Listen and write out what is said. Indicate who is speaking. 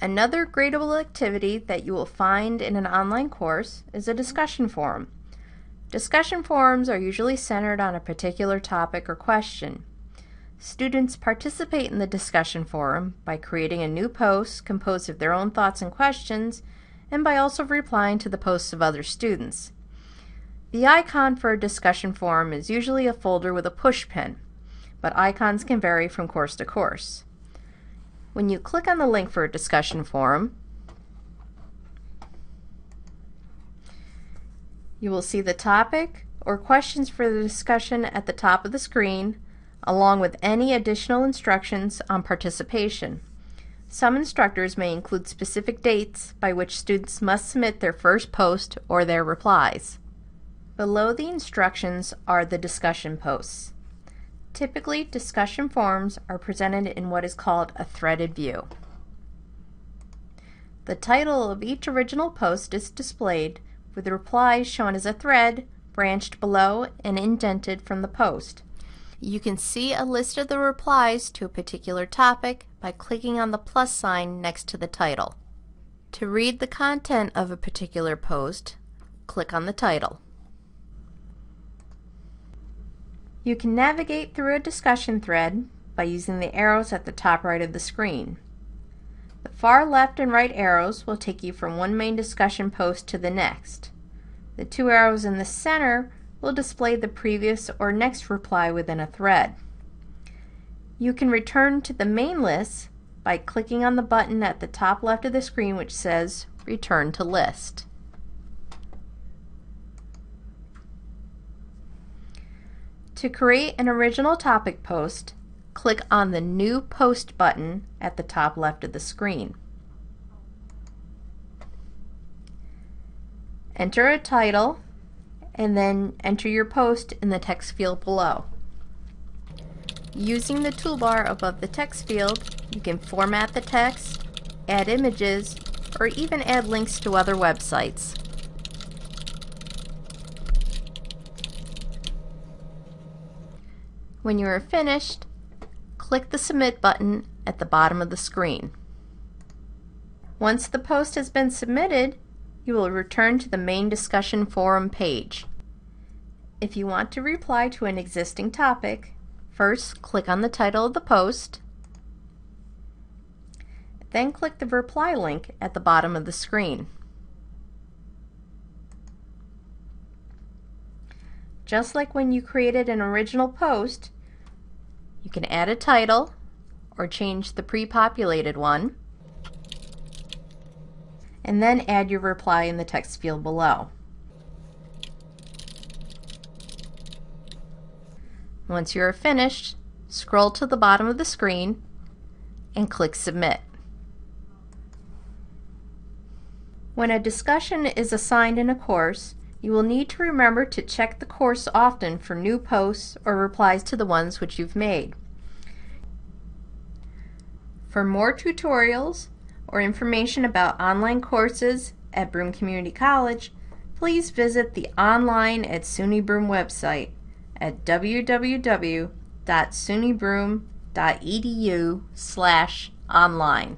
Speaker 1: Another gradable activity that you will find in an online course is a discussion forum. Discussion forums are usually centered on a particular topic or question. Students participate in the discussion forum by creating a new post composed of their own thoughts and questions and by also replying to the posts of other students. The icon for a discussion forum is usually a folder with a push pin, but icons can vary from course to course. When you click on the link for a discussion forum, you will see the topic or questions for the discussion at the top of the screen, along with any additional instructions on participation. Some instructors may include specific dates by which students must submit their first post or their replies. Below the instructions are the discussion posts. Typically, discussion forums are presented in what is called a threaded view. The title of each original post is displayed with the replies shown as a thread branched below and indented from the post. You can see a list of the replies to a particular topic by clicking on the plus sign next to the title. To read the content of a particular post, click on the title. You can navigate through a discussion thread by using the arrows at the top right of the screen. The far left and right arrows will take you from one main discussion post to the next. The two arrows in the center will display the previous or next reply within a thread. You can return to the main list by clicking on the button at the top left of the screen which says Return to List. To create an original topic post, click on the New Post button at the top left of the screen. Enter a title and then enter your post in the text field below. Using the toolbar above the text field, you can format the text, add images, or even add links to other websites. When you are finished, click the Submit button at the bottom of the screen. Once the post has been submitted, you will return to the main discussion forum page. If you want to reply to an existing topic, first click on the title of the post, then click the reply link at the bottom of the screen. Just like when you created an original post, you can add a title or change the pre-populated one and then add your reply in the text field below. Once you are finished, scroll to the bottom of the screen and click Submit. When a discussion is assigned in a course, you will need to remember to check the course often for new posts or replies to the ones which you've made. For more tutorials or information about online courses at Broome Community College, please visit the Online at SUNY Broome website at www.sunybroome.edu slash online.